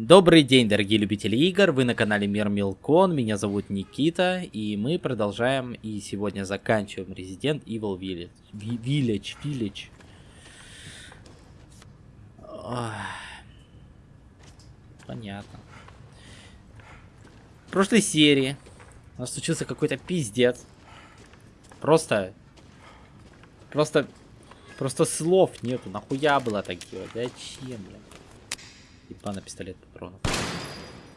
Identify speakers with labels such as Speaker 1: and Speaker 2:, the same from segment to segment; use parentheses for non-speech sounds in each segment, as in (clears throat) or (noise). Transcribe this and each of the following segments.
Speaker 1: Добрый день, дорогие любители игр, вы на канале Мир Милкон, меня зовут Никита, и мы продолжаем, и сегодня заканчиваем Resident Evil Village. Village, Village. Понятно. В прошлой серии у нас случился какой-то пиздец. Просто... Просто... Просто слов нету, нахуя было так делать, зачем, блядь? Ебана пистолет патронов.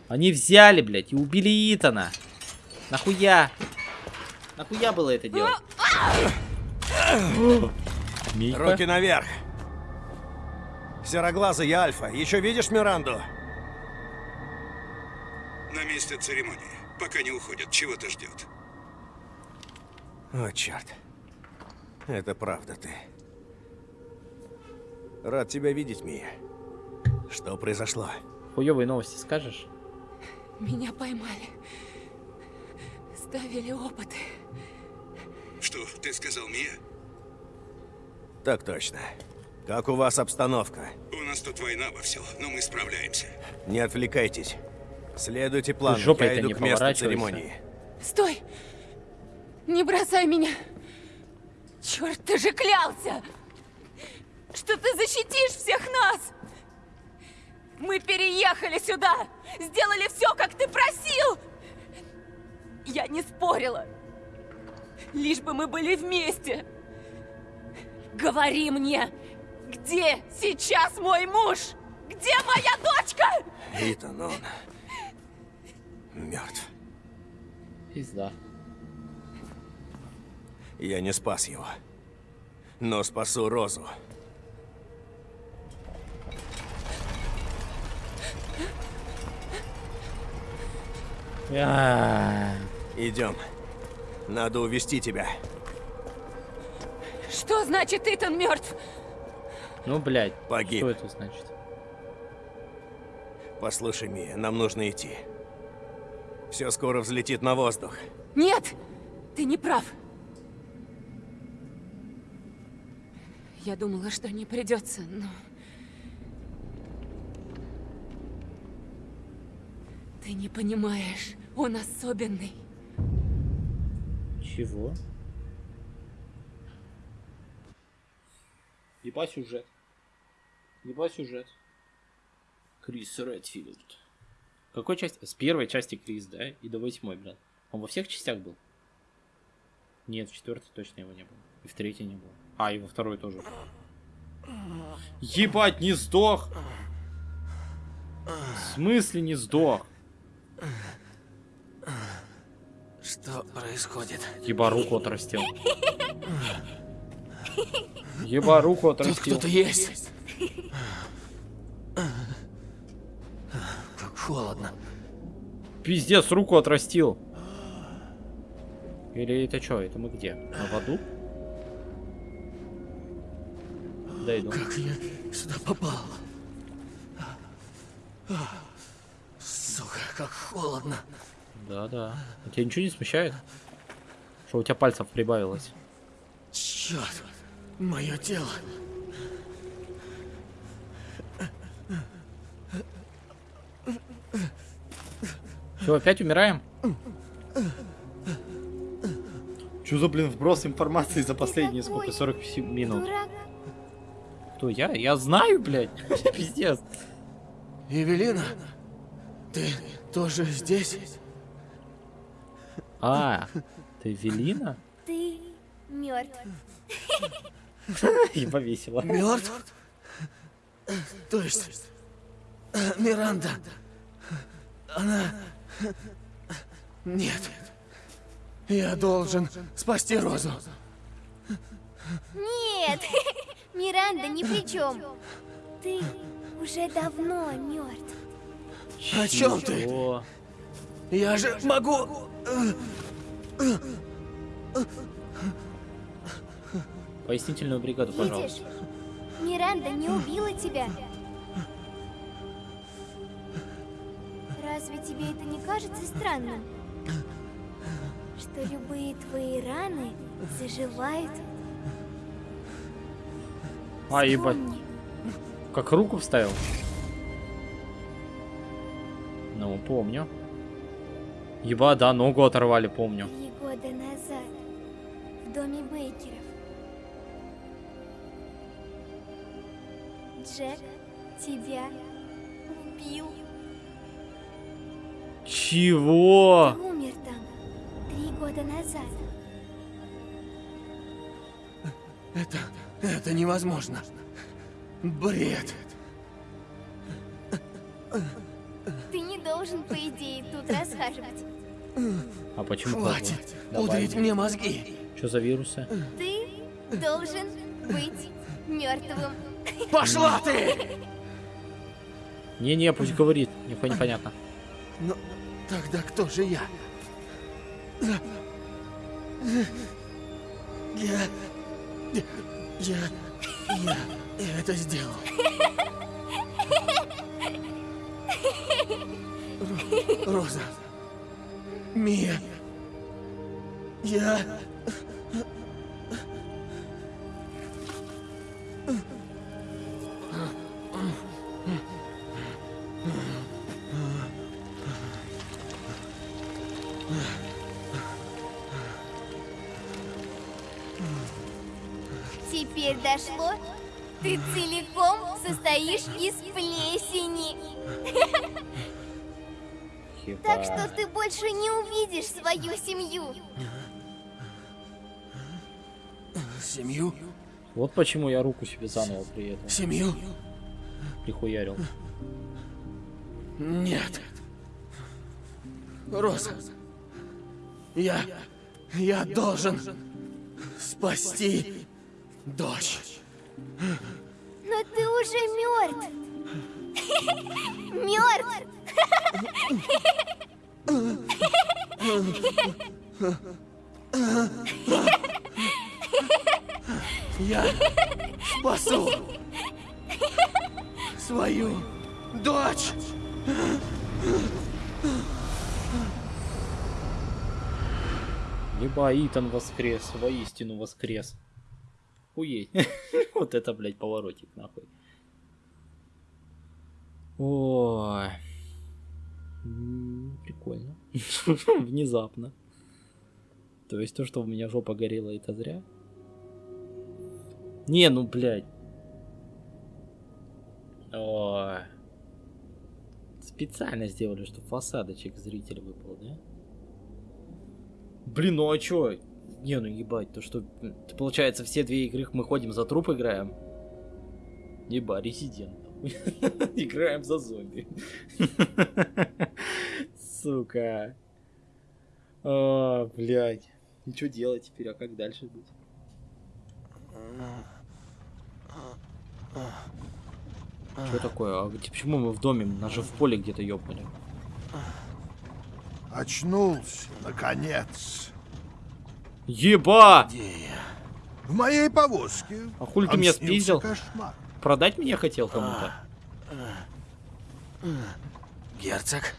Speaker 1: Они взяли, блядь, и убили Итана. Нахуя? Нахуя было это делать?
Speaker 2: Мика? Руки наверх. Сероглазый, я Альфа. Еще видишь Миранду?
Speaker 3: На месте церемонии. Пока не уходят, чего-то ждет.
Speaker 2: О, черт. Это правда ты. Рад тебя видеть, Мия. Что произошло?
Speaker 1: Хуёвые новости скажешь?
Speaker 4: Меня поймали. Ставили опыты.
Speaker 3: Что, ты сказал Мия?
Speaker 2: Так точно. Как у вас обстановка?
Speaker 3: У нас тут война во все, но мы справляемся.
Speaker 2: Не отвлекайтесь. Следуйте плану,
Speaker 1: жопой
Speaker 2: я иду
Speaker 1: не
Speaker 2: к месту церемонии.
Speaker 4: Стой! Не бросай меня! Черт, ты же клялся! Что ты защитишь всех нас! Мы переехали сюда! Сделали все, как ты просил! Я не спорила. Лишь бы мы были вместе. Говори мне, где сейчас мой муж? Где моя дочка?
Speaker 2: Итан, он мертв.
Speaker 1: Пизда.
Speaker 2: Я не спас его, но спасу Розу. Идем. Надо увести тебя.
Speaker 4: Что значит Итан мертв?
Speaker 1: Ну, блядь.
Speaker 2: Погиб.
Speaker 1: Что это значит?
Speaker 2: Послушай, Мия, нам нужно идти. Все скоро взлетит на воздух.
Speaker 4: Нет! Ты не прав. Я думала, что не придется, но... Ты не понимаешь. Он особенный.
Speaker 1: Чего? Еба сюжет. Еба сюжет. Крис Редфилд. Какой части? С первой части Крис, да? И до восьмой, блядь. Он во всех частях был? Нет, в четвертой точно его не было. И в третьей не было. А, и во второй тоже. Ебать, не сдох! В смысле не сдох?
Speaker 5: Что происходит?
Speaker 1: Еба руку отрастил. (laughs) Еба руку отрастил.
Speaker 5: Тут кто-то есть. Как холодно.
Speaker 1: Пиздец, руку отрастил. Или это что? Это мы где? На воду? Да иду.
Speaker 5: Как я сюда попал? Сука, как холодно.
Speaker 1: Да, да. А тебя ничего не смущает? Что у тебя пальцев прибавилось?
Speaker 5: Черт, мое тело.
Speaker 1: Все, опять умираем? Что за, блин, вброс информации за последние сколько? 40 минут. Кто я? Я знаю, блядь. (laughs) Пиздец.
Speaker 5: Евелина, ты тоже здесь?
Speaker 1: А, ты Велина?
Speaker 6: Ты мертв.
Speaker 1: И повесила.
Speaker 5: Мертв? То есть, Миранда, она... Нет. Я должен спасти Розу.
Speaker 6: Нет, (laughs) Миранда ни при чем. Ты уже давно мертв.
Speaker 5: О чем ты? Я же могу...
Speaker 1: Пояснительную бригаду,
Speaker 6: Видишь,
Speaker 1: пожалуйста.
Speaker 6: Миранда не убила тебя. Разве тебе это не кажется странным? Что любые твои раны заживают?
Speaker 1: А, ебать. Как руку вставил? Ну, помню. Еба, да, ногу оторвали, помню.
Speaker 6: Три года назад в доме Бейкеров. Джек тебя убил.
Speaker 1: Чего?
Speaker 6: Ты умер там три года назад.
Speaker 5: Это... это невозможно. Бред.
Speaker 6: Должен, по идее, тут расхаживать.
Speaker 1: А почему?
Speaker 5: Хватит
Speaker 1: Давай.
Speaker 5: пудрить мне мозги.
Speaker 1: Что за вирусы?
Speaker 6: Ты должен быть мертвым.
Speaker 5: Пошла ты!
Speaker 1: Не-не, пусть говорит. Нихуя непонятно.
Speaker 5: Но тогда кто же я? Я... Я... Я... Я это сделал. Я...
Speaker 6: Теперь дошло? Ты целиком состоишь из плесени. Так что ты больше не увидишь свою семью.
Speaker 5: Семью?
Speaker 1: Вот почему я руку себе заново при этом
Speaker 5: Семью?
Speaker 1: прихуярил.
Speaker 5: Нет. Роза. Я... Я должен спасти дочь.
Speaker 6: Но ты уже мертв. Мертв.
Speaker 5: Я спасу свою дочь.
Speaker 1: Либо Итан воскрес, воистину воскрес. Хуеть. (laughs) Вот это, блядь, поворотик, нахуй. Ой. Прикольно. (laughs) Внезапно. То есть то, что у меня жопа горела, это зря? Не, ну, блядь. Ой. Специально сделали, чтобы фасадочек зритель выпал, да? Блин, ну а чё? Не, ну ебать, то что... то получается, все две игры мы ходим за труп играем. Еба, резидент. (laughs) Играем за зомби. (laughs) Сука. А, блядь. И что делать теперь, а как дальше быть? Что такое? А почему мы в доме? Нас же в поле где-то ёбнули.
Speaker 7: Очнулся, наконец.
Speaker 1: Еба!
Speaker 5: Где я?
Speaker 7: В моей повозке.
Speaker 1: А хули ты меня спиздил?
Speaker 7: кошмар.
Speaker 1: Продать меня хотел кому-то?
Speaker 5: Герцог?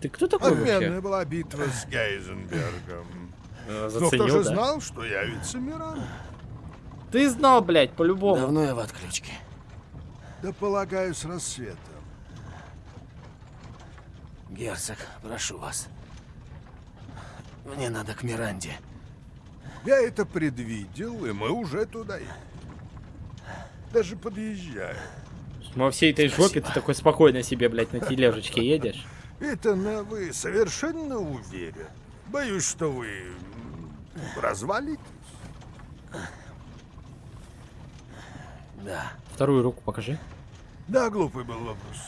Speaker 1: Ты кто такой
Speaker 7: Отменная
Speaker 1: вообще?
Speaker 7: была битва с Гейзенбергом. (laughs)
Speaker 1: Э,
Speaker 7: Но кто
Speaker 1: Заценил,
Speaker 7: же
Speaker 1: да?
Speaker 7: знал, что явится Миран?
Speaker 1: Ты знал, блядь, по-любому.
Speaker 5: Давно я в отключке.
Speaker 7: Да полагаю, с рассветом.
Speaker 5: Герцог, прошу вас. Мне надо к Миранде.
Speaker 7: Я это предвидел, и мы уже туда едем. Даже подъезжаю.
Speaker 1: Во всей этой жопе ты такой спокойно себе, блядь, на тележечке едешь.
Speaker 7: Итана, вы совершенно уверен? Боюсь, что вы развалитесь.
Speaker 5: Да.
Speaker 1: Вторую руку покажи.
Speaker 7: Да, глупый был вопрос.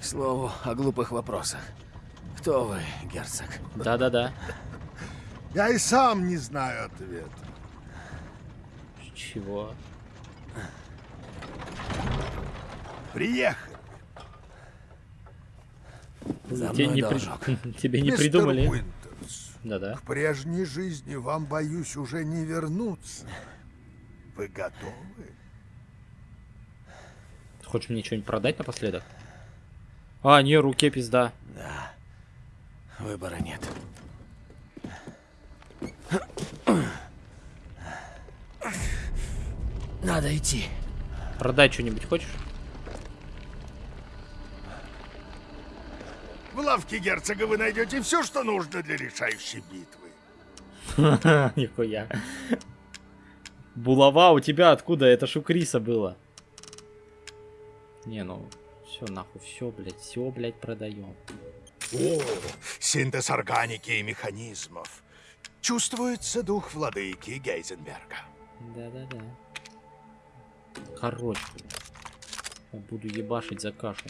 Speaker 5: К слову о глупых вопросах. Кто вы, герцог?
Speaker 1: Да-да-да.
Speaker 7: Я и сам не знаю ответа.
Speaker 1: Чего?
Speaker 7: Приехали.
Speaker 5: За
Speaker 1: Тебе не, при-. (laughs) Тебе не
Speaker 7: Мистер
Speaker 1: придумали? Да-да.
Speaker 7: К прежней жизни вам, боюсь, уже не вернуться. Вы готовы?
Speaker 1: Хочешь мне что-нибудь продать напоследок? А, не, руке пизда.
Speaker 5: Да. Выбора нет. Надо идти.
Speaker 1: Продать что-нибудь хочешь?
Speaker 7: лавке герцога вы найдете все, что нужно для решающей битвы. (laughs)
Speaker 1: Нихуя. Булава у тебя откуда? Это ж у Криса было. Не, ну, все нахуй, все, блядь, все, блядь, продаем.
Speaker 7: О, синтез органики и механизмов. Чувствуется дух владыки Гейзенберга.
Speaker 1: Да-да-да. Короче, буду ебашить за кашу.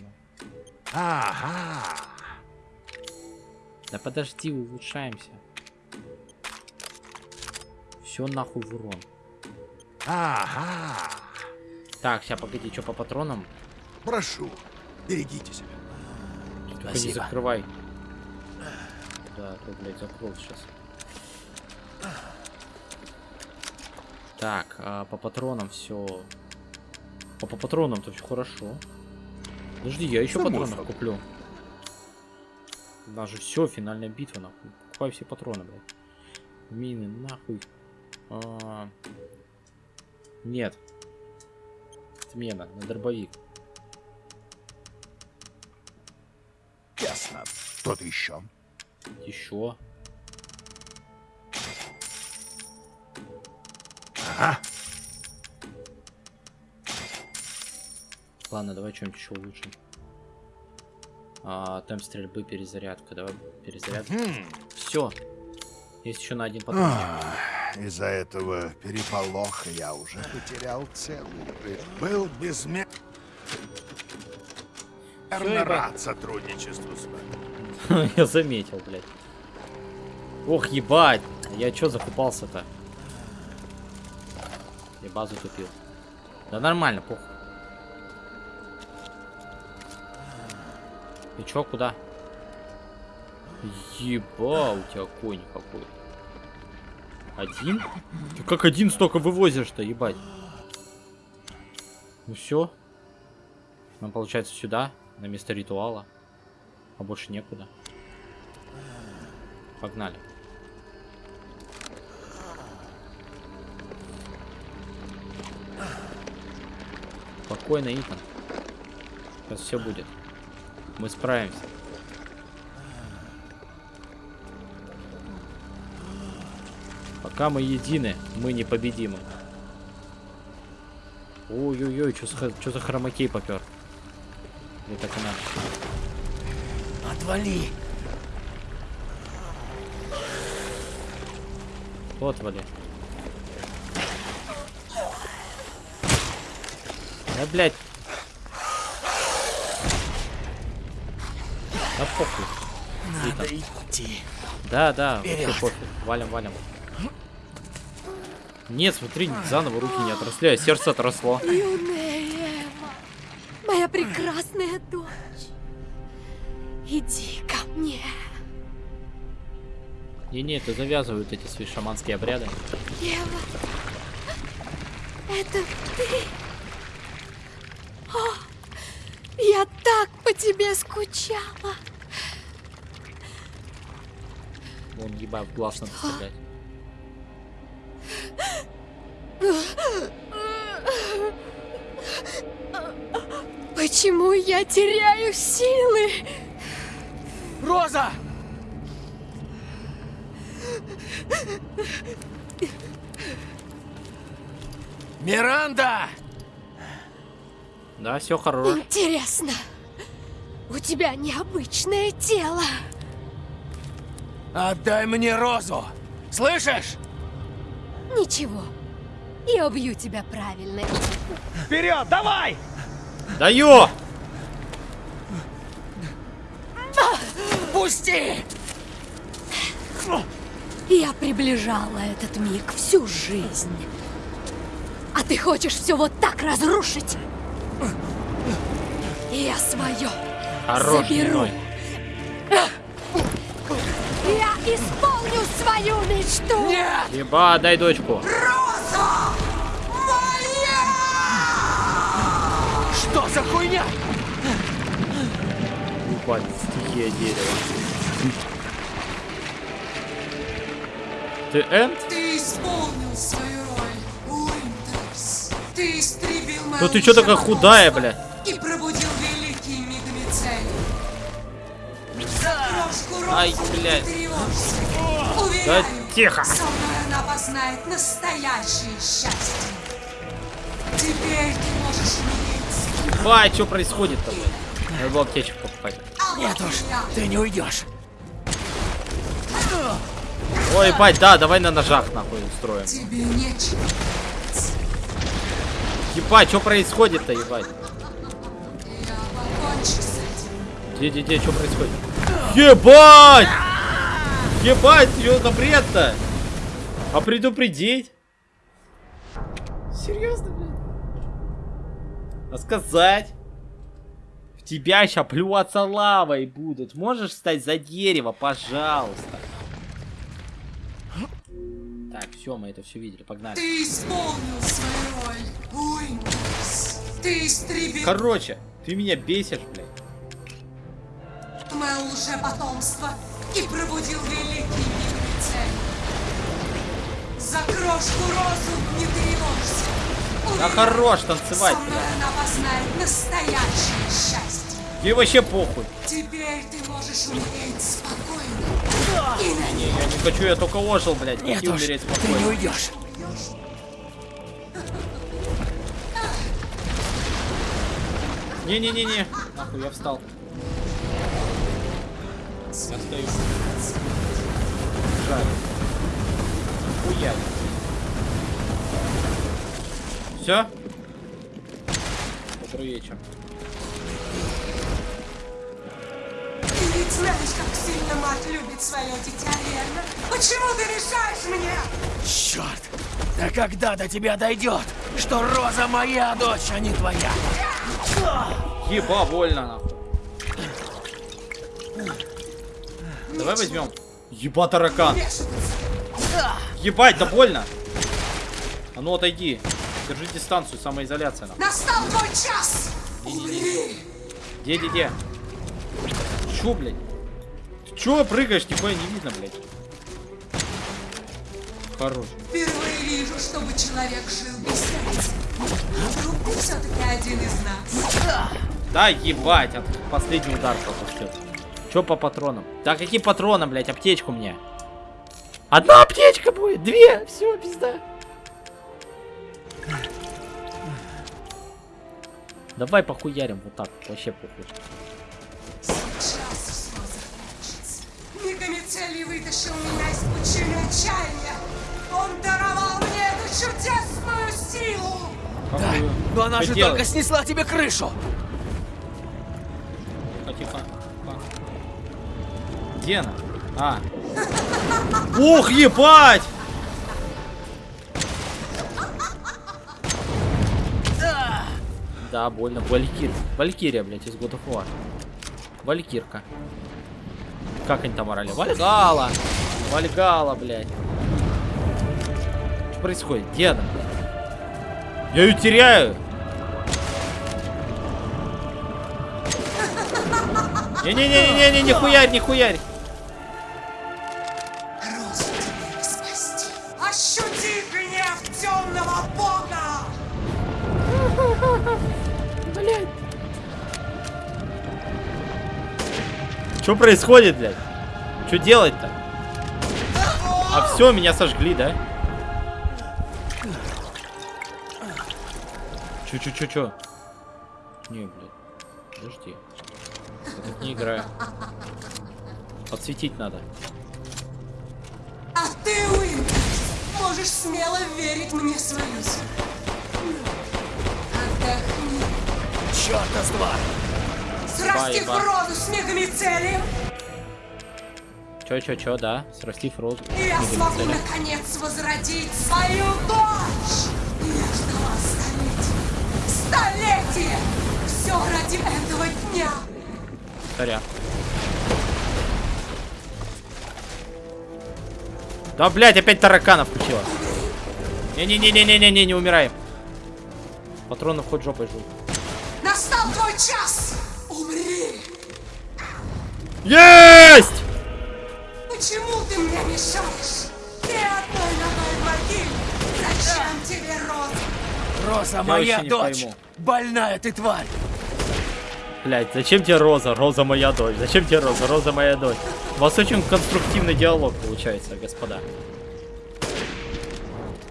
Speaker 7: Ага.
Speaker 1: Да подожди, улучшаемся. Все нахуй в урон.
Speaker 7: Ага.
Speaker 1: Так, сейчас погоди, что по патронам?
Speaker 7: Прошу, берегите себя.
Speaker 1: Только не закрывай. Да, то, блядь, закрыл сейчас. Так, а по патронам все. А по патронам-то все хорошо. Подожди, я еще
Speaker 7: Само
Speaker 1: патронов
Speaker 7: собой.
Speaker 1: куплю. У нас же все, финальная битва, нахуй. Покупай все патроны, блядь. Мины, нахуй. А, Нет. Смена на дробовик.
Speaker 7: Ясно. Что-то еще?
Speaker 1: Еще.
Speaker 7: Ага.
Speaker 1: Ладно, давай что-нибудь еще улучшим. А, темп стрельбы, перезарядка. Давай перезарядку. Все. Есть еще на один патрон.
Speaker 7: Из-за этого переполоха я уже потерял ры- Был безмерно рад сотрудничеству с вами. (laughs)
Speaker 1: Я заметил, блядь. Ох, ебать. Я что закупался-то? Я базу купил. Да нормально, похуй. И чё, куда? Еба, у тебя конь какой. Один? Ты как один столько вывозишь-то, ебать? Ну все. Нам получается сюда, на место ритуала. А больше некуда. Погнали. Спокойно, Итан. Сейчас все будет. Мы справимся. Пока мы едины, мы непобедимы. Ой-ой-ой, что за хромакей попер? Или так и надо?
Speaker 5: Отвали!
Speaker 1: Вот, вали. Да, блядь. Да похуй.
Speaker 5: Надо идти.
Speaker 1: Да, да, вообще пофиг. Валим, валим. Нет, смотри, заново руки не отросли, а сердце отросло.
Speaker 8: Юная Эма, моя прекрасная дочь. Иди ко мне.
Speaker 1: Не-не, это завязывают эти свои шаманские обряды.
Speaker 8: Ева, это ты? О, я так по тебе скучала.
Speaker 1: Вон, ебать, глаз надо стрелять.
Speaker 8: Почему я теряю силы?
Speaker 5: Роза! Миранда!
Speaker 1: Да, все хорошо.
Speaker 8: Интересно, у тебя необычное тело.
Speaker 5: Отдай мне розу! Слышишь?
Speaker 8: Ничего, я убью тебя правильно.
Speaker 5: Вперед, давай!
Speaker 1: Даю!
Speaker 5: Пусти!
Speaker 8: Я приближала этот миг всю жизнь. А ты хочешь все вот так разрушить? Я свое
Speaker 1: Хорош,
Speaker 8: заберу.
Speaker 1: Ной.
Speaker 8: Я исполню свою мечту.
Speaker 5: Нет!
Speaker 1: Еба, дай дочку.
Speaker 5: Что за хуйня?
Speaker 1: Ебать, стихия дерева. Ты Энд?
Speaker 9: Ты исполнил свою роль, Уинтерс. Ты истребил мою
Speaker 1: Ну ты чё такая худая, бля?
Speaker 9: И пробудил Мицелий. Розу,
Speaker 1: Ай, блядь.
Speaker 9: тревожься.
Speaker 1: Да
Speaker 9: Уверяю,
Speaker 1: тихо.
Speaker 9: со мной она познает настоящее счастье. Теперь ты
Speaker 1: Бай, что происходит-то, блядь? Надо было аптечку покупать.
Speaker 5: Нет уж, ты не уйдешь.
Speaker 1: Ой, бать, да, давай на ножах нахуй устроим.
Speaker 9: Тебе нечего.
Speaker 1: Ебать, что происходит-то, ебать? Где, где, где, что происходит? Ебать! Ебать, что за бред-то? А предупредить? Серьезно, блядь? А сказать? В тебя ща плюваться лавой будут. Можешь встать за дерево, пожалуйста. Так, все, мы это все видели, погнали.
Speaker 9: Ты исполнил свою роль, Уинтерс. Ты истребил
Speaker 1: Короче, ты меня бесишь, блядь.
Speaker 9: мое лжепотомство и пробудил великий мир цель. За крошку розу не тревожься.
Speaker 1: Да хорош танцевать,
Speaker 9: счастье.
Speaker 1: Ей вообще похуй.
Speaker 9: Теперь ты можешь умереть спокойно. И на
Speaker 1: Не, я не хочу, я только ожил, блядь.
Speaker 5: Нет
Speaker 1: и
Speaker 5: уж,
Speaker 1: умереть
Speaker 5: ты не
Speaker 1: спокойно.
Speaker 5: уйдешь.
Speaker 1: Не-не-не-не. Нахуй, я встал. Я стою. Жаль. Хуя. Все? Добрый вечер.
Speaker 9: Ты ведь знаешь, как сильно мать любит свое дитя, верно? Почему ты решаешь мне?
Speaker 5: Черт! Да когда до тебя дойдет, что Роза моя дочь, а не твоя?
Speaker 1: Еба, больно нахуй. Давай возьмем. Еба таракан. Ебать, да больно. А ну отойди. Держи дистанцию, самоизоляция нахуй.
Speaker 9: Настал твой час! Умри!
Speaker 1: Где, где, где? Чё, блядь? Ты чё прыгаешь? Нихуя не видно, блядь. Хорош.
Speaker 9: Впервые вижу, чтобы человек жил без смерти. Вдруг ты все-таки один из нас.
Speaker 1: Да, ебать, от последний удар пропустил. Чё по патронам? Да какие патроны, блядь, аптечку мне. Одна аптечка будет, две, все, пизда. Давай похуярим вот так, вообще похуй.
Speaker 9: Сейчас все закончится. Мегамицелий вытащил меня из пучины отчаяния. Он даровал мне эту чудесную силу.
Speaker 1: Какую?
Speaker 5: Но она же только снесла тебе крышу.
Speaker 1: Тихо, тихо. тихо. Где она? А. (laughs) Ух, ебать! Да, больно. Валькир. Валькирия, блядь, из God of War. Валькирка. Как они там орали? Вальгала! Вальгала, блядь. Что происходит? Где она? Я ее теряю! Не-не-не-не-не, не хуярь, не хуярь! Что происходит, блядь? Что делать-то? А все, меня сожгли, да? Чё? Не, блядь. Подожди. Я тут не играю. Подсветить надо.
Speaker 9: А ты, Уинтерс, можешь смело верить мне свою силу. Отдохни.
Speaker 5: Черта с два.
Speaker 9: Срастив роду с мегамицелием,
Speaker 1: Чё, чё, чё, да? Срастив розу.
Speaker 9: я смогу наконец возродить свою дочь. Я ждала столетия. Столетия! Все ради этого дня.
Speaker 1: Царя. Да, блядь, опять таракана включила. Не-не-не-не-не-не, не умираем. Патронов хоть жопой жрут.
Speaker 9: Настал твой час.
Speaker 1: Есть!
Speaker 9: Почему ты мне мешаешь? Ты одной ногой в могиле. Зачем тебе роза?
Speaker 5: Роза
Speaker 1: Я
Speaker 5: моя дочь.
Speaker 1: пойму.
Speaker 5: Больная ты тварь.
Speaker 1: Блять, зачем тебе Роза? Роза моя дочь. Зачем тебе Роза? Роза моя дочь. У вас очень конструктивный диалог получается, господа.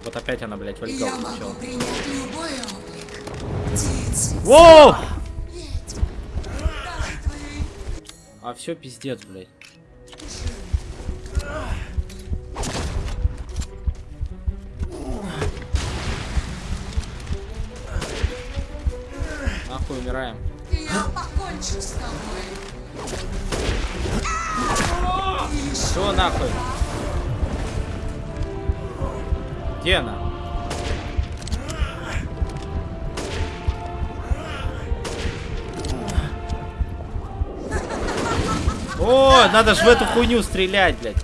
Speaker 1: Вот опять она, блядь, вальгал
Speaker 9: Я могу
Speaker 1: включила.
Speaker 9: принять любой облик. Птицы,
Speaker 1: Воу! А все пиздец, блядь. Нахуй умираем.
Speaker 9: Я покончу с тобой.
Speaker 1: Что нахуй? Где она? О, надо ж в эту хуйню стрелять, блядь.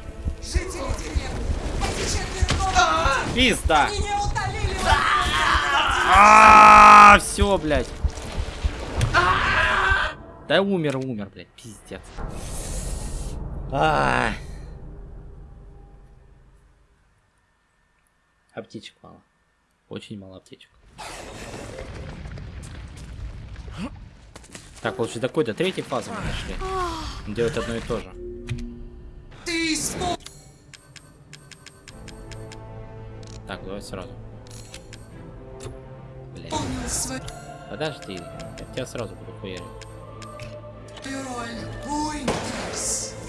Speaker 1: Пизда. А, все, блядь. Да умер, умер, блядь, пиздец. А. Аптечек мало. Очень мало аптечек. Так, вот до какой-то третьей фазы мы дошли. Делать одно и то же.
Speaker 9: Ты
Speaker 1: Так, давай сразу.
Speaker 9: Свою
Speaker 1: Подожди, я тебя сразу буду хуярить.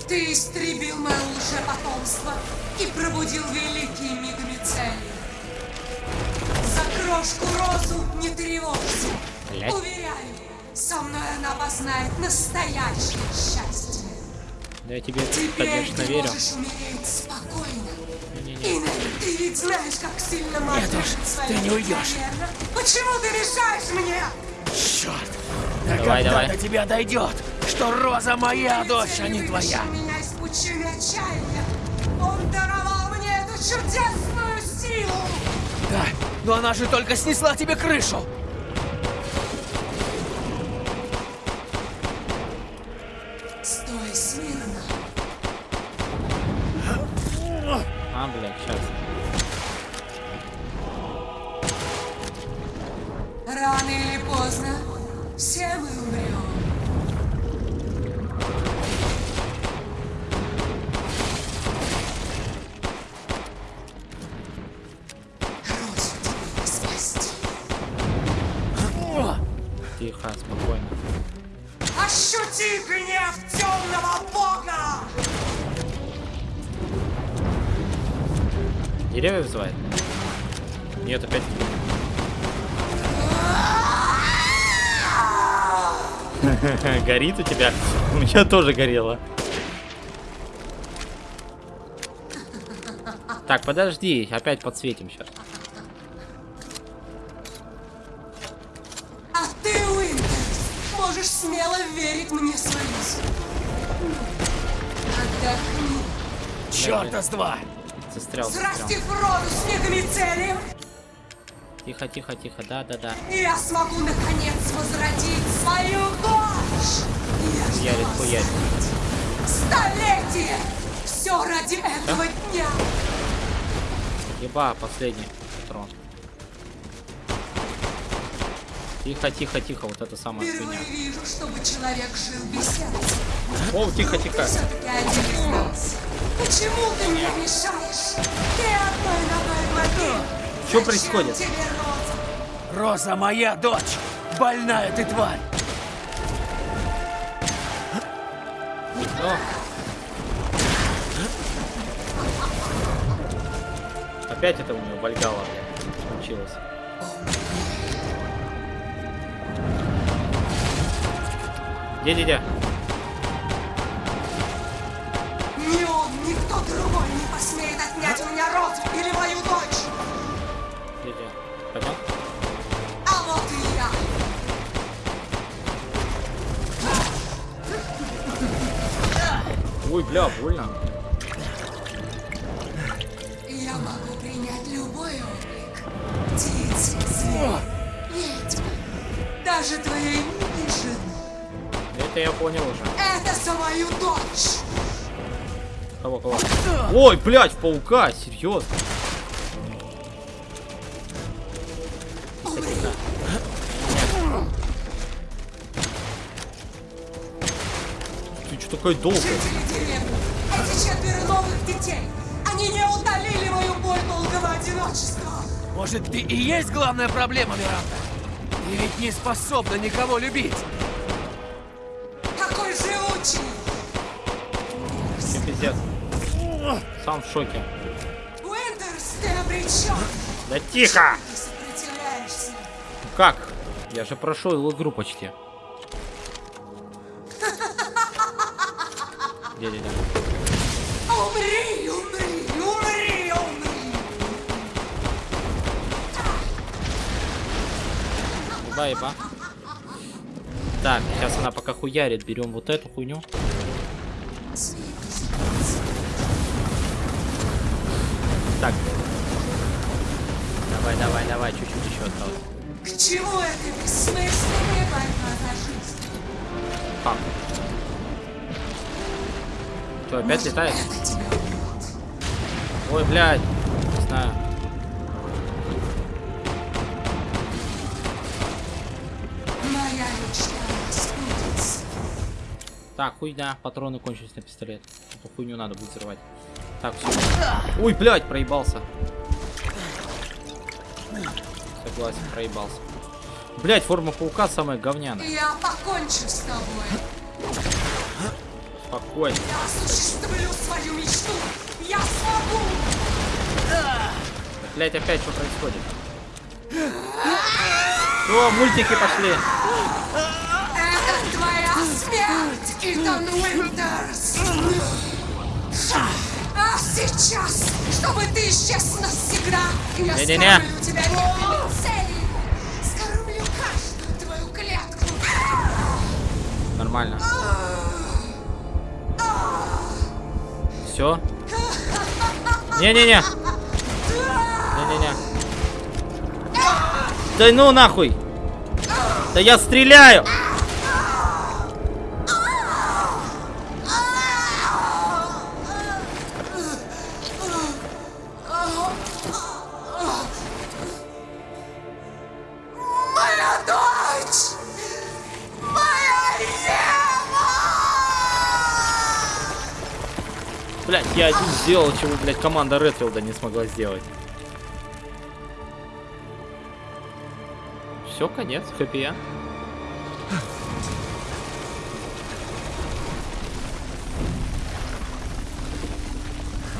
Speaker 9: Ты истребил мое лжепотомство и пробудил великие мигами цели. За крошку розу не тревожься.
Speaker 1: Блядь.
Speaker 9: Уверяю, со мной она познает настоящее счастье.
Speaker 1: Да я тебе,
Speaker 9: Теперь
Speaker 1: конечно,
Speaker 9: ты
Speaker 1: верю.
Speaker 9: можешь умереть спокойно. Инна, ты ведь знаешь, как сильно мать
Speaker 5: Нет уж, ты не уйдешь.
Speaker 9: верно? Почему ты мешаешь мне?
Speaker 5: Черт! Да
Speaker 1: Давай,
Speaker 5: когда
Speaker 1: давай.
Speaker 5: до тебя дойдет, что Роза моя дочь, а не
Speaker 9: Ты
Speaker 5: твоя?
Speaker 9: меня из пучины отчаяния. Он даровал мне эту чудесную силу.
Speaker 5: Да, но она же только снесла тебе крышу.
Speaker 9: Стой смирно.
Speaker 1: А, блядь, сейчас. Горит у тебя? У меня тоже горело. Так, подожди, опять подсветим сейчас.
Speaker 9: А ты, Уинтерс, можешь смело верить мне свою. Отдохни.
Speaker 5: Черта с два!
Speaker 1: Застрял, застрял.
Speaker 9: Взрастив роду снегами цели,
Speaker 1: Тихо, тихо, тихо, да, да, да.
Speaker 9: я смогу наконец возродить свою дочь. Я
Speaker 1: Хуярит, хуярит.
Speaker 9: столетие. Все ради этого дня.
Speaker 1: Еба, последний патрон. Тихо, тихо, тихо, вот это хуйня.
Speaker 9: Впервые вижу, чтобы человек жил без сердца.
Speaker 1: О, тихо, тихо.
Speaker 9: Почему ты мне мешаешь? Ты одной ногой в.
Speaker 1: Что происходит?
Speaker 9: Роза
Speaker 5: моя дочь! Больная ты тварь!
Speaker 1: О. Опять это у него Вальгала случилось. Где, где?
Speaker 9: Ни он, ни кто другой не посмеет отнять у меня розу или мою дочь.
Speaker 1: Где, где? Ой, бля, больно.
Speaker 9: Я могу принять любой облик. Зверь, ведьма, даже твоей жены.
Speaker 1: Это я понял уже.
Speaker 9: Это за мою дочь.
Speaker 1: Кого, кого? Ой, блядь, в паука, серьезно. Тихо, Что такое долго?
Speaker 9: Жители деревни, эти четверо новых детей, они не утолили мою боль долгого одиночества.
Speaker 5: Может, ты и есть главная проблема, Миранда? Ты ведь не способна никого любить.
Speaker 9: Какой живучий!
Speaker 1: Всем пиздец. Сам в шоке.
Speaker 9: Уиндерс, ты обречен!
Speaker 1: Да тихо!
Speaker 9: Ты сопротивляешься.
Speaker 1: Как? Я же прошел игру почти. Где-где-где?
Speaker 9: Умри, умри, умри, умри!
Speaker 1: Еба, еба. Так, сейчас она пока хуярит. Берем вот эту хуйню. Так. Давай, давай, давай, чуть-чуть еще осталось.
Speaker 9: К чему это бессмысленная борьба за жизнь?
Speaker 1: Как? Что, опять летает? Ой, блядь. Не знаю. Так, хуйня, патроны кончились на пистолет. Эту хуйню надо будет взрывать. Так, все. Ой, блядь, проебался. Согласен, проебался. Блядь, форма паука самая говняная.
Speaker 9: Я покончу с тобой.
Speaker 1: Спокойно.
Speaker 9: Я осуществлю свою мечту. Я смогу.
Speaker 1: Блядь, опять что происходит? О, мультики пошли.
Speaker 9: Это твоя смерть, Итан Уинтерс. А сейчас, чтобы ты исчез навсегда, я
Speaker 1: Не-не-не.
Speaker 9: скормлю тебя невинной цели. Скормлю каждую твою клетку.
Speaker 1: Нормально. Все? Не-не-не. Не-не-не. Да ну нахуй. Да я стреляю. Блять, я один сделал, чего, блядь, команда Редфилда не смогла сделать. Все, конец, хэппи.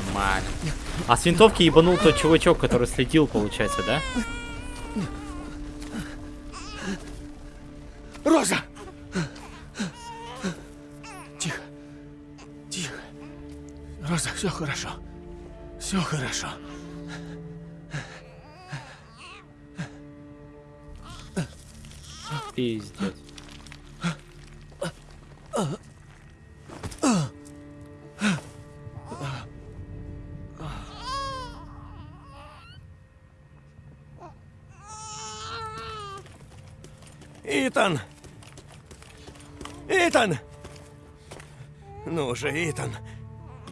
Speaker 1: Нормально. А с винтовки ебанул тот чувачок, который следил, получается, да?
Speaker 5: Все хорошо.
Speaker 1: Пиздец.
Speaker 2: Итан! Итан! Ну же, Итан.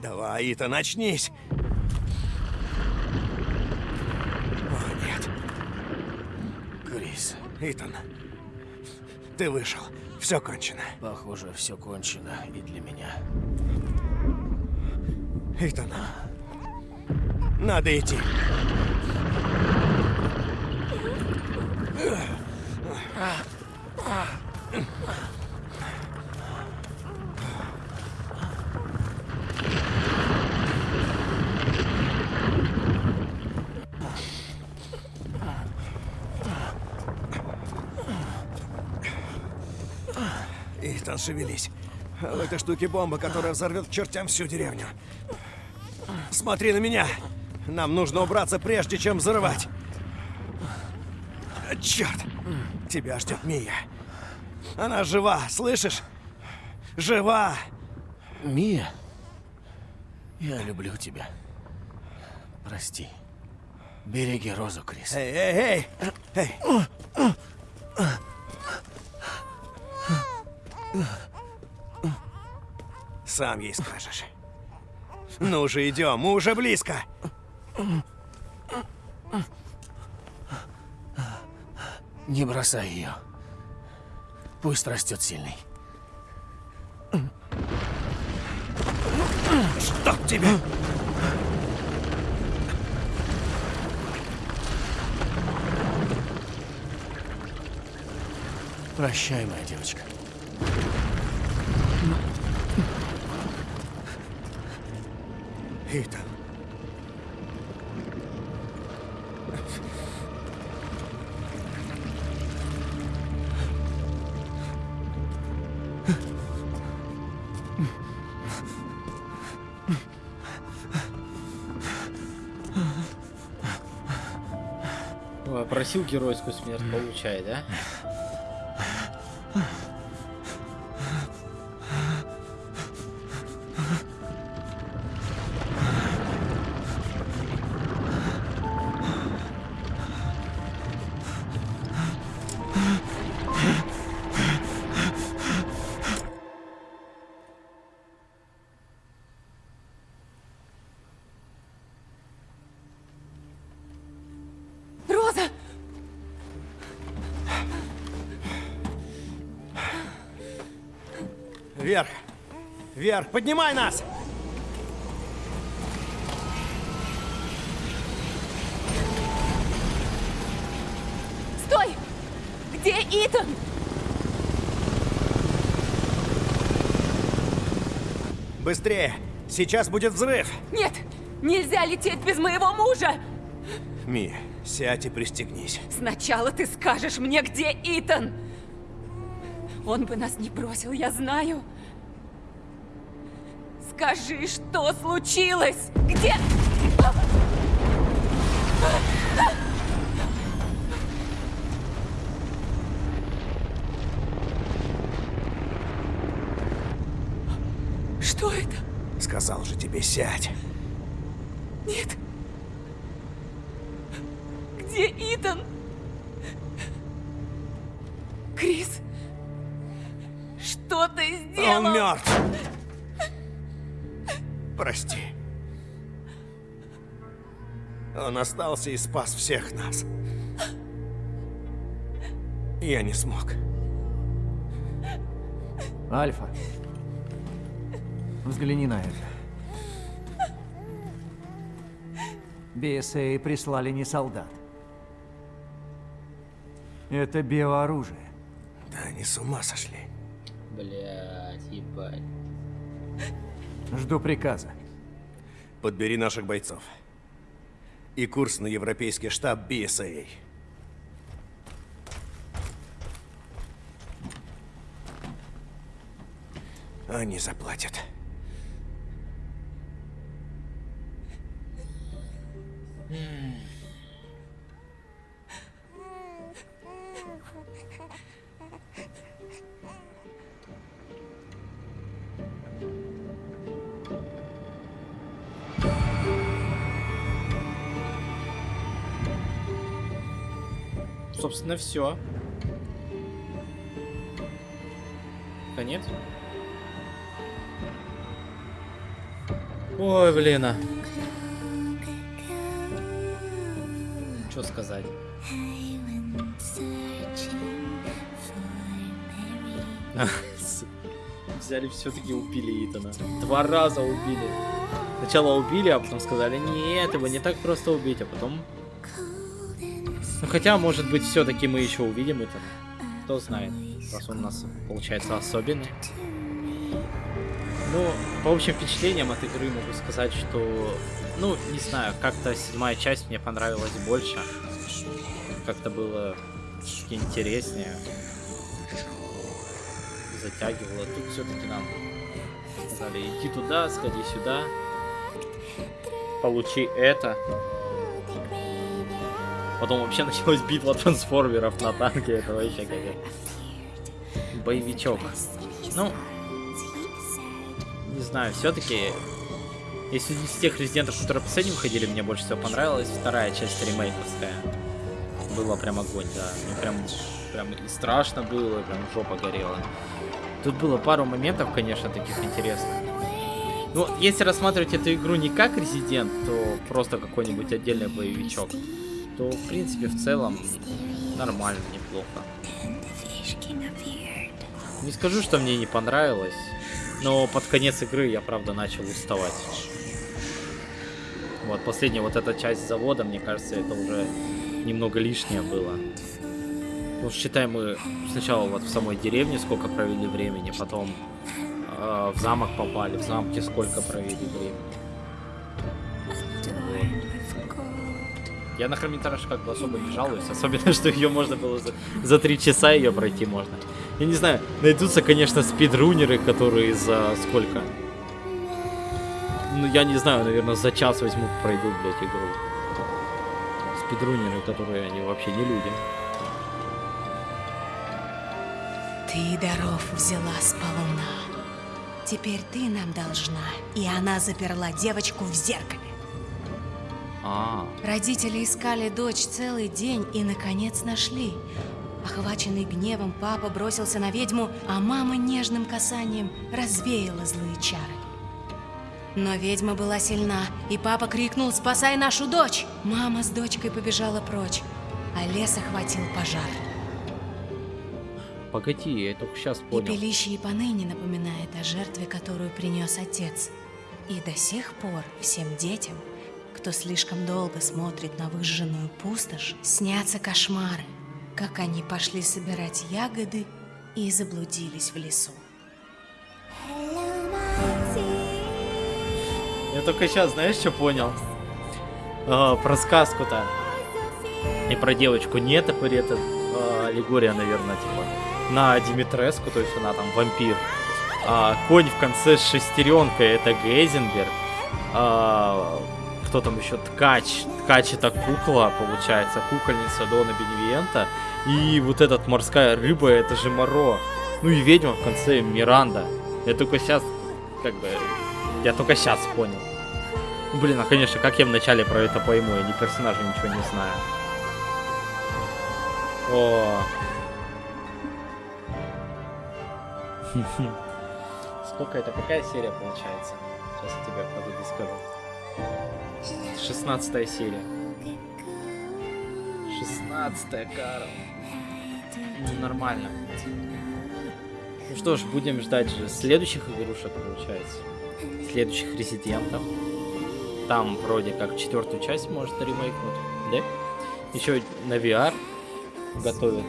Speaker 2: Давай, Итан, очнись. О, нет.
Speaker 5: Крис,
Speaker 2: Итан. Ты вышел. Все кончено.
Speaker 5: похоже, все кончено и для меня.
Speaker 2: Итан. Надо идти. Итан, шевелись. В этой штуке бомба, которая взорвет к чертям всю деревню. Смотри на меня! Нам нужно убраться, прежде чем взрывать. Черт! Тебя ждет Мия. Она жива, слышишь? Жива!
Speaker 5: Мия, я люблю тебя. Прости. Береги Розу, Крис.
Speaker 2: Эй, эй, эй! Эй! Сам ей скажешь. Ну же, идем, мы уже близко.
Speaker 5: Не бросай ее. Пусть растет сильный.
Speaker 2: Чтоб тебя!
Speaker 5: Прощай, моя девочка.
Speaker 1: Ой, просил геройскую смерть, получай, да?
Speaker 2: Вверх! Поднимай нас!
Speaker 4: Стой! Где Итан?
Speaker 2: Быстрее! Сейчас будет взрыв!
Speaker 4: Нет! Нельзя лететь без моего мужа!
Speaker 2: Ми, сядь и пристегнись.
Speaker 4: Сначала ты скажешь мне, где Итан! Он бы нас не бросил, я знаю. Скажи, что случилось? Где... Что это?
Speaker 2: Сказал же тебе, сядь.
Speaker 4: Нет.
Speaker 2: Он остался и спас всех нас. Я не смог.
Speaker 5: Альфа. Взгляни на это. BSA прислали не солдат. Это биооружие.
Speaker 2: Да они с ума сошли.
Speaker 1: Блять, ебать.
Speaker 5: Жду приказа.
Speaker 2: Подбери наших бойцов. И курс на европейский штаб BSA. Они заплатят.
Speaker 1: Собственно, все. Конец. Ой, блин. а. Что сказать? (laughs) Взяли все-таки убили Итана. Два раза убили. Сначала убили, а потом сказали, нет, его не так просто убить, а потом... Ну хотя, может быть, все-таки мы еще увидим Итана. Кто знает, раз он у нас получается особенный. Ну, по общим впечатлениям от игры могу сказать, что, ну, не знаю, как-то седьмая часть мне понравилась больше. Как-то было интереснее. Затягивало. Тут все-таки нам сказали, иди туда, сходи сюда. Получи это. Потом вообще началась битва трансформеров на танке. Это вообще как боевичок. Ну, не знаю, все-таки, если из тех резидентов, которые последним выходили, мне больше всего понравилась вторая часть ремейковская. Было прям огонь, да. Мне прям, прям и страшно было, и прям жопа горела. Тут было пару моментов, конечно, таких интересных. Ну, если рассматривать эту игру не как резидент, то просто какой-нибудь отдельный боевичок, то, в принципе, в целом, нормально, неплохо. Не скажу, что мне не понравилось, но под конец игры я, правда, начал уставать. Вот, последняя вот эта часть завода, мне кажется, это уже немного лишнее было. Ну, считай, мы сначала вот в самой деревне сколько провели времени, потом э, в замок попали, в замке сколько провели времени. Я на хронометраж как бы особо не жалуюсь, особенно, (laughs) что ее можно было за, за 3 часа ее пройти можно. Я не знаю, найдутся, конечно, спидрунеры, которые за сколько? Ну, я не знаю, наверное, за час возьмут, пройдут, блядь, игру. Спидрунеры, которые они вообще не люди.
Speaker 10: Ты даров взяла сполна. Теперь ты нам должна. И она заперла девочку в зеркале.
Speaker 1: А,
Speaker 10: Родители искали дочь целый день и, наконец, нашли. Охваченный гневом, папа бросился на ведьму, а мама нежным касанием развеяла злые чары. Но ведьма была сильна, и папа крикнул «Спасай нашу дочь!». Мама с дочкой побежала прочь, а лес охватил пожар.
Speaker 1: погоди, я только сейчас понял.
Speaker 10: пилище и поныне напоминает о жертве, которую принес отец. И до сих пор всем детям, кто слишком долго смотрит на выжженную пустошь, снятся кошмары, как они пошли собирать ягоды и заблудились в лесу.
Speaker 1: Я только сейчас, знаешь, что понял? А, про сказку-то. И про девочку. Не топырь, это а, аллегория, наверное, типа. На Димитреску, то есть она там вампир. А, конь в конце с шестеренкой, это Гейзенберг. А, кто там еще? Ткач. Ткач это кукла, получается. Кукольница Дона Беневиента. И вот этот морская рыба, это же Моро. Ну и ведьма в конце Миранда. Я только сейчас, как бы, я только сейчас понял. Блин, а конечно, как я вначале про это пойму? Я ни персонажа ничего не знаю. О. (laughs) Сколько это? Какая серия получается? Сейчас я тебе погоди скажу. 16 серия. 16 Карл. Ну, нормально. Ну что ж, будем ждать же следующих игрушек, получается. Следующих резидентов. Там вроде как четвертую часть может ремейкнуть, да? Еще на VR готовят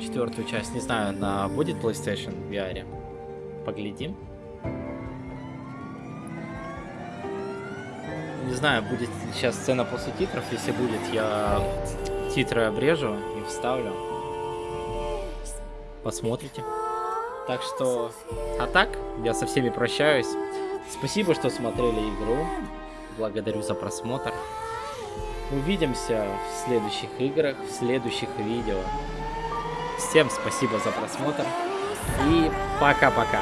Speaker 1: четвертую часть. Не знаю, на будет PlayStation в VR. Поглядим. Не знаю, будет сейчас сцена после титров. Если будет, я титры обрежу и вставлю. Посмотрите. Так что... А так, я со всеми прощаюсь. Спасибо, что смотрели игру. Благодарю за просмотр. Увидимся в следующих играх, в следующих видео. Всем спасибо за просмотр. И пока-пока.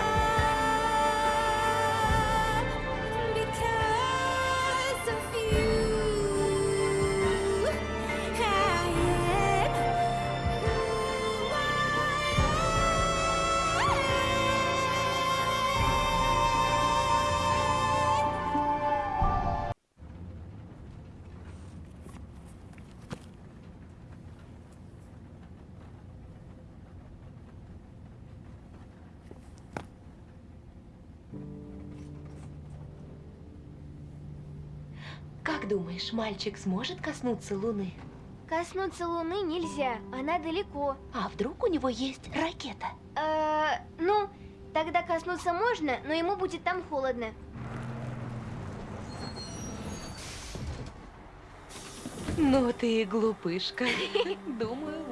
Speaker 11: Думаешь, мальчик сможет коснуться Луны?
Speaker 6: Коснуться Луны нельзя, она далеко.
Speaker 11: А вдруг у него есть ракета?
Speaker 6: Э, ну, тогда коснуться можно, но ему будет там холодно.
Speaker 11: Ну ты и глупышка. (laughs) Думаю,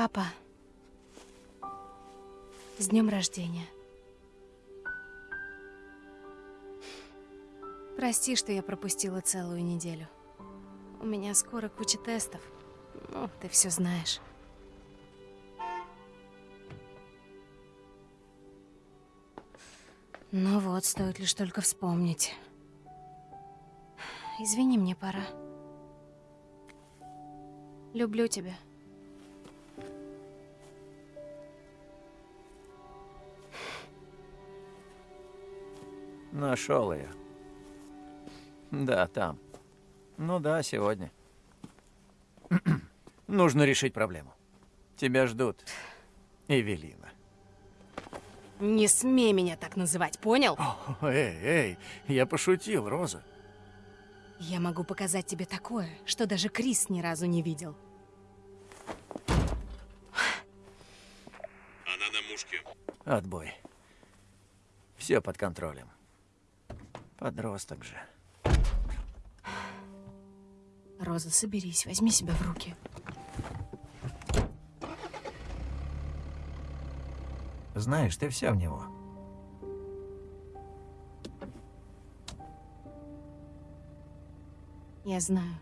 Speaker 10: Папа, с днем рождения. Прости, что я пропустила целую неделю. У меня скоро куча тестов. Ну, ты все знаешь. Ну вот, стоит лишь только вспомнить. Извини, мне пора. Люблю тебя.
Speaker 12: Нашел ее. Да, там. Ну да, сегодня. (clears throat) Нужно решить проблему. Тебя ждут. Эвелина.
Speaker 10: Не смей меня так называть, понял?
Speaker 12: Эй, эй, я пошутил, Роза.
Speaker 10: Я могу показать тебе такое, что даже Крис ни разу не видел.
Speaker 3: Она на мушке.
Speaker 12: Отбой. Все под контролем. Подросток же.
Speaker 10: Роза, соберись, возьми себя в руки.
Speaker 12: Знаешь, ты вся в него.
Speaker 10: Я знаю.